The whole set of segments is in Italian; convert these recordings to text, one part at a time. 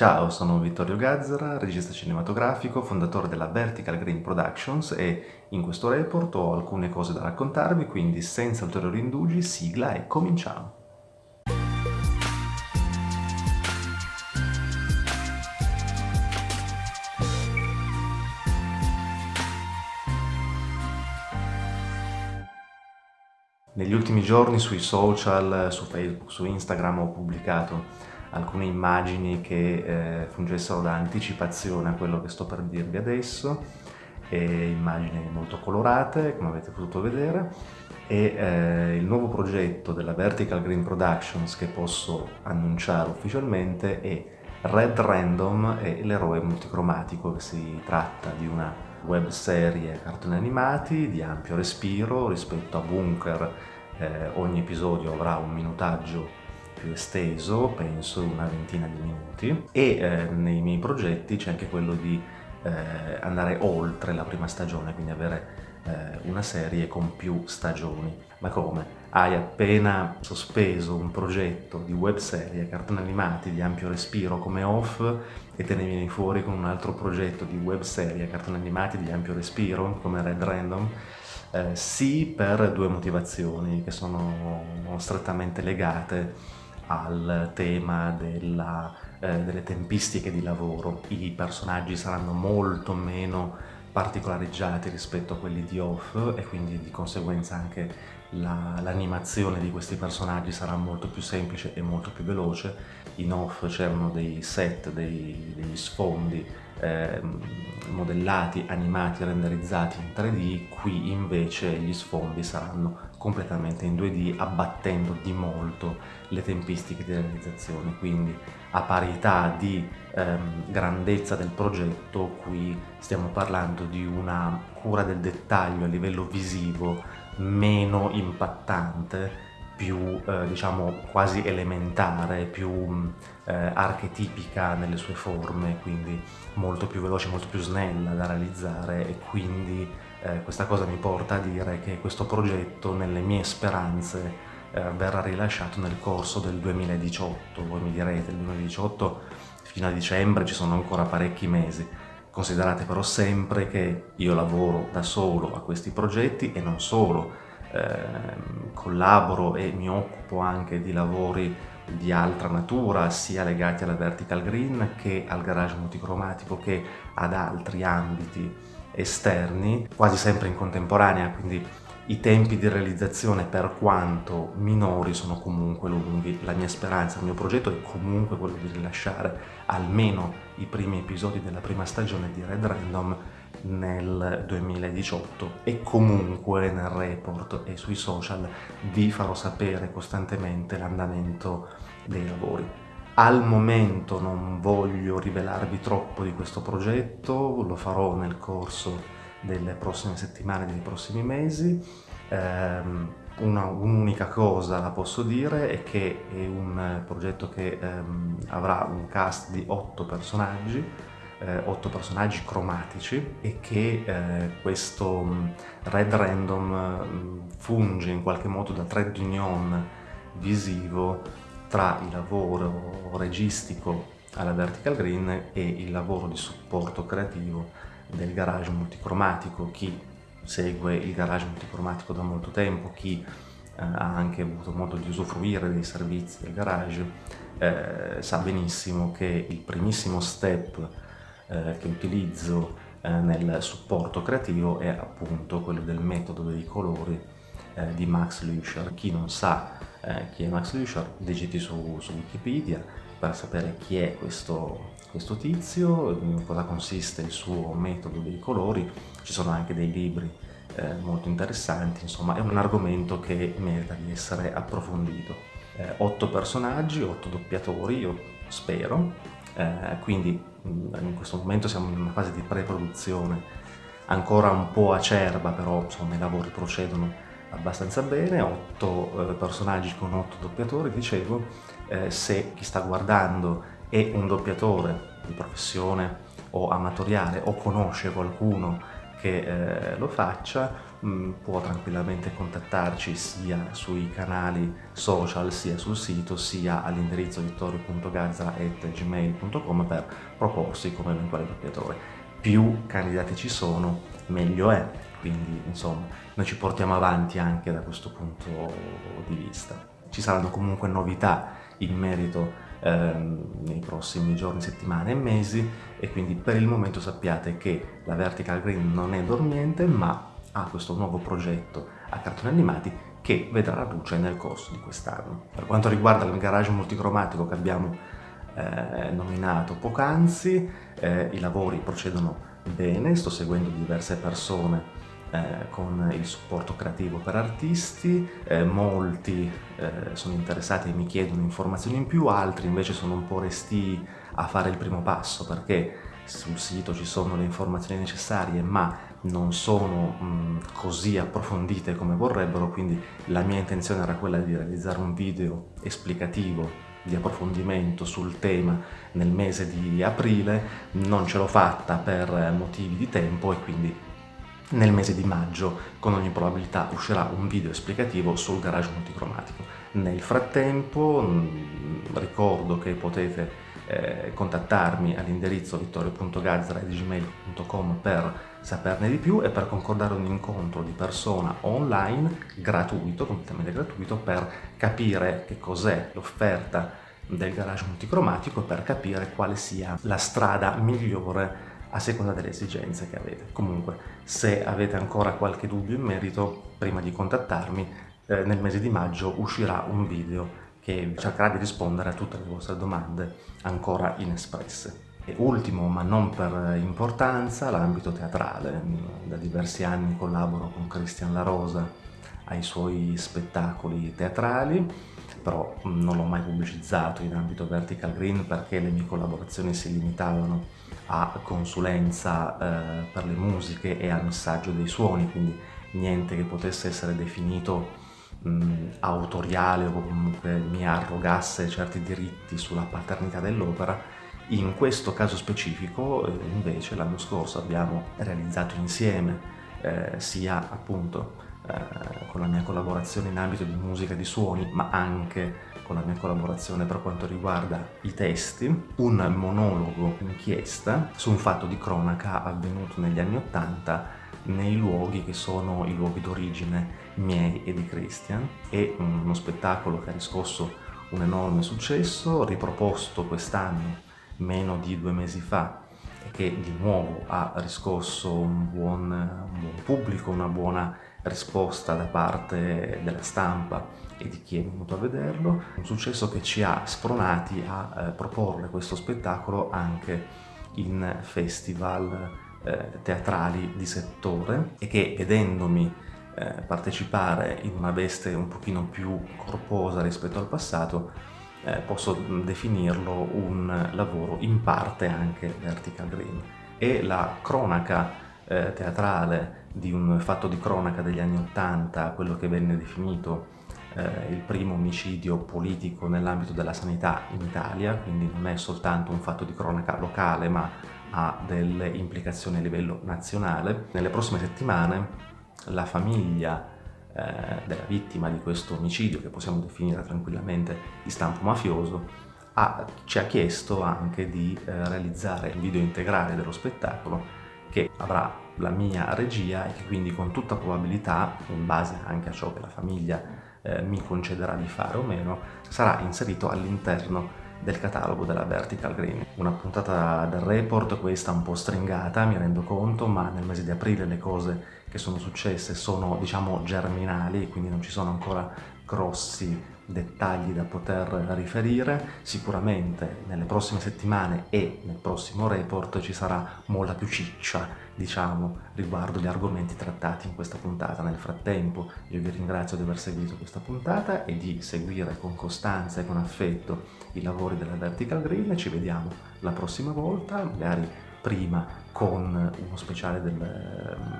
Ciao, sono Vittorio Gazzara, regista cinematografico, fondatore della Vertical Green Productions e in questo report ho alcune cose da raccontarvi, quindi senza ulteriori indugi, sigla e cominciamo! Negli ultimi giorni sui social, su Facebook, su Instagram ho pubblicato alcune immagini che eh, fungessero da anticipazione a quello che sto per dirvi adesso, e immagini molto colorate, come avete potuto vedere, e eh, il nuovo progetto della Vertical Green Productions che posso annunciare ufficialmente è Red Random e l'eroe multicromatico, che si tratta di una web serie cartoni animati di ampio respiro rispetto a Bunker eh, ogni episodio avrà un minutaggio più esteso, penso una ventina di minuti, e eh, nei miei progetti c'è anche quello di eh, andare oltre la prima stagione, quindi avere eh, una serie con più stagioni. Ma come? Hai appena sospeso un progetto di web serie, cartoni animati di ampio respiro come off e te ne vieni fuori con un altro progetto di web serie, cartoni animati di ampio respiro come Red Random? Eh, sì per due motivazioni che sono strettamente legate al tema della, eh, delle tempistiche di lavoro. I personaggi saranno molto meno particolareggiati rispetto a quelli di Off e quindi di conseguenza anche l'animazione la, di questi personaggi sarà molto più semplice e molto più veloce. In Off c'erano dei set, dei, degli sfondi eh, modellati, animati, renderizzati in 3D, qui invece gli sfondi saranno completamente in 2D abbattendo di molto le tempistiche di realizzazione, quindi a parità di ehm, grandezza del progetto qui stiamo parlando di una cura del dettaglio a livello visivo meno impattante più eh, diciamo quasi elementare, più eh, archetipica nelle sue forme, quindi molto più veloce, molto più snella da realizzare e quindi eh, questa cosa mi porta a dire che questo progetto nelle mie speranze eh, verrà rilasciato nel corso del 2018, voi mi direte il 2018 fino a dicembre ci sono ancora parecchi mesi, considerate però sempre che io lavoro da solo a questi progetti e non solo, collaboro e mi occupo anche di lavori di altra natura, sia legati alla vertical green che al garage multicromatico che ad altri ambiti esterni, quasi sempre in contemporanea, quindi i tempi di realizzazione per quanto minori sono comunque lunghi. La mia speranza, il mio progetto è comunque quello di rilasciare almeno i primi episodi della prima stagione di Red Random nel 2018 e comunque nel report e sui social vi farò sapere costantemente l'andamento dei lavori. Al momento non voglio rivelarvi troppo di questo progetto, lo farò nel corso delle prossime settimane, dei prossimi mesi. Um, un'unica cosa la posso dire è che è un progetto che um, avrà un cast di otto personaggi eh, otto personaggi cromatici e che eh, questo mm, Red Random mm, funge in qualche modo da trade union visivo tra il lavoro registico alla Vertical Green e il lavoro di supporto creativo del garage multicromatico. Chi segue il garage multicromatico da molto tempo, chi eh, ha anche avuto modo di usufruire dei servizi del garage, eh, sa benissimo che il primissimo step eh, che utilizzo eh, nel supporto creativo è appunto quello del metodo dei colori eh, di Max Lüscher. Chi non sa eh, chi è Max Lüscher, digiti su, su, Wikipedia per sapere chi è questo, questo tizio, in cosa consiste il suo metodo dei colori, ci sono anche dei libri eh, molto interessanti, insomma è un argomento che merita di essere approfondito. Eh, otto personaggi, otto doppiatori, io spero, eh, quindi in questo momento siamo in una fase di pre-produzione ancora un po' acerba, però insomma, i lavori procedono abbastanza bene, otto eh, personaggi con otto doppiatori, dicevo, eh, se chi sta guardando è un doppiatore di professione o amatoriale o conosce qualcuno che eh, lo faccia mh, mm, può tranquillamente contattarci sia sui canali social sia sul sito sia all'indirizzo vittorio.gazza.gmail.com per proporsi come eventuale doppiatore. Più candidati ci sono meglio è, quindi insomma noi ci portiamo avanti anche da questo punto di vista. Ci saranno comunque novità in merito ehm, nei prossimi giorni, settimane e mesi e quindi per il momento sappiate che la Vertical Green non è dormiente ma ha questo nuovo progetto a cartoni animati che vedrà la luce nel corso di quest'anno. Per quanto riguarda il garage multicromatico che abbiamo eh, nominato poc'anzi, eh, i lavori procedono bene, sto seguendo diverse persone eh, con il supporto creativo per artisti, eh, molti eh, sono interessati e mi chiedono informazioni in più, altri invece sono un po' resti a fare il primo passo perché sul sito ci sono le informazioni necessarie ma non sono mh, così approfondite come vorrebbero, quindi la mia intenzione era quella di realizzare un video esplicativo di approfondimento sul tema nel mese di aprile, non ce l'ho fatta per motivi di tempo e quindi nel mese di maggio con ogni probabilità uscirà un video esplicativo sul garage multicromatico. Nel frattempo mm, ricordo che potete eh, contattarmi all'indirizzo vittorio.gazzara.gmail.com per saperne di più e per concordare un incontro di persona online gratuito, completamente gratuito, per capire che cos'è l'offerta del garage multicromatico e per capire quale sia la strada migliore a seconda delle esigenze che avete. Comunque, se avete ancora qualche dubbio in merito, prima di contattarmi, eh, nel mese di maggio uscirà un video che cercherà di rispondere a tutte le vostre domande ancora inespresse. E ultimo, ma non per importanza, l'ambito teatrale. Da diversi anni collaboro con Cristian La Rosa ai suoi spettacoli teatrali, però non l'ho mai pubblicizzato in ambito Vertical Green perché le mie collaborazioni si limitavano a consulenza eh, per le musiche e al missaggio dei suoni, quindi niente che potesse essere definito mh, autoriale o comunque mi arrogasse certi diritti sulla paternità dell'opera. In questo caso specifico, eh, invece, l'anno scorso abbiamo realizzato insieme eh, sia appunto eh, con la mia collaborazione in ambito di musica e di suoni, ma anche con la mia collaborazione per quanto riguarda i testi, un monologo inchiesta su un fatto di cronaca avvenuto negli anni Ottanta nei luoghi che sono i luoghi d'origine miei e di Christian e uno spettacolo che ha riscosso un enorme successo, riproposto quest'anno meno di due mesi fa e che di nuovo ha riscosso un buon, un buon pubblico, una buona risposta da parte della stampa e di chi è venuto a vederlo, un successo che ci ha spronati a eh, proporre questo spettacolo anche in festival eh, teatrali di settore e che vedendomi eh, partecipare in una veste un pochino più corposa rispetto al passato eh, posso definirlo un lavoro in parte anche vertical green. E la cronaca eh, teatrale di un fatto di cronaca degli anni Ottanta, quello che venne definito eh, il primo omicidio politico nell'ambito della sanità in Italia, quindi non è soltanto un fatto di cronaca locale ma ha delle implicazioni a livello nazionale. Nelle prossime settimane la famiglia eh, della vittima di questo omicidio, che possiamo definire tranquillamente di stampo mafioso, ha, ci ha chiesto anche di eh, realizzare il video integrale dello spettacolo che avrà la mia regia e che quindi con tutta probabilità, in base anche a ciò che la famiglia eh, mi concederà di fare o meno, sarà inserito all'interno del catalogo della Vertical Green. Una puntata del report, questa un po' stringata, mi rendo conto, ma nel mese di aprile le cose che sono successe sono, diciamo, germinali, quindi non ci sono ancora grossi dettagli da poter riferire. Sicuramente nelle prossime settimane e nel prossimo report ci sarà molta più ciccia, diciamo, riguardo gli argomenti trattati in questa puntata. Nel frattempo io vi ringrazio di aver seguito questa puntata e di seguire con costanza e con affetto i lavori della Vertical Green. Ci vediamo la prossima volta, magari prima con uno speciale del,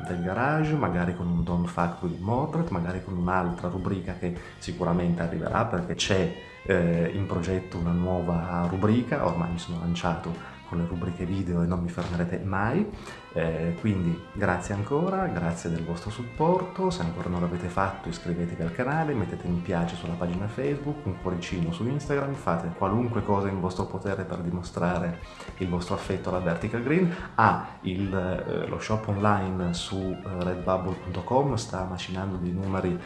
del, garage, magari con un Don't Fuck with Mordred, magari con un'altra rubrica che sicuramente arriverà perché c'è eh, in progetto una nuova rubrica, ormai mi sono lanciato con le rubriche video e non mi fermerete mai. Eh, quindi grazie ancora, grazie del vostro supporto, se ancora non l'avete fatto iscrivetevi al canale, mettete mi piace sulla pagina Facebook, un cuoricino su Instagram, fate qualunque cosa in vostro potere per dimostrare il vostro affetto alla Vertical Green. Ah, il, eh, lo shop online su eh, redbubble.com sta macinando dei numeri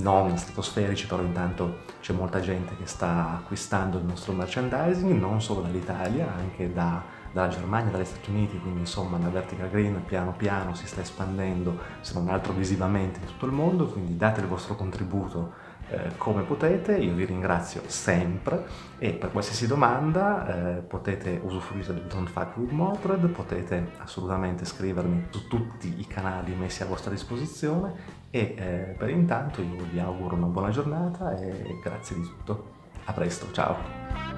non stratosferici, però intanto c'è molta gente che sta acquistando il nostro merchandising, non solo dall'Italia, anche da, dalla Germania, dagli Stati Uniti, quindi insomma la Vertical Green piano piano si sta espandendo, se non altro visivamente, in tutto il mondo, quindi date il vostro contributo eh, come potete, io vi ringrazio sempre e per qualsiasi domanda eh, potete usufruire del Don't Fuck With Mordred, potete assolutamente scrivermi su tutti i canali messi a vostra disposizione e eh, per intanto io vi auguro una buona giornata e grazie di tutto. A presto, ciao!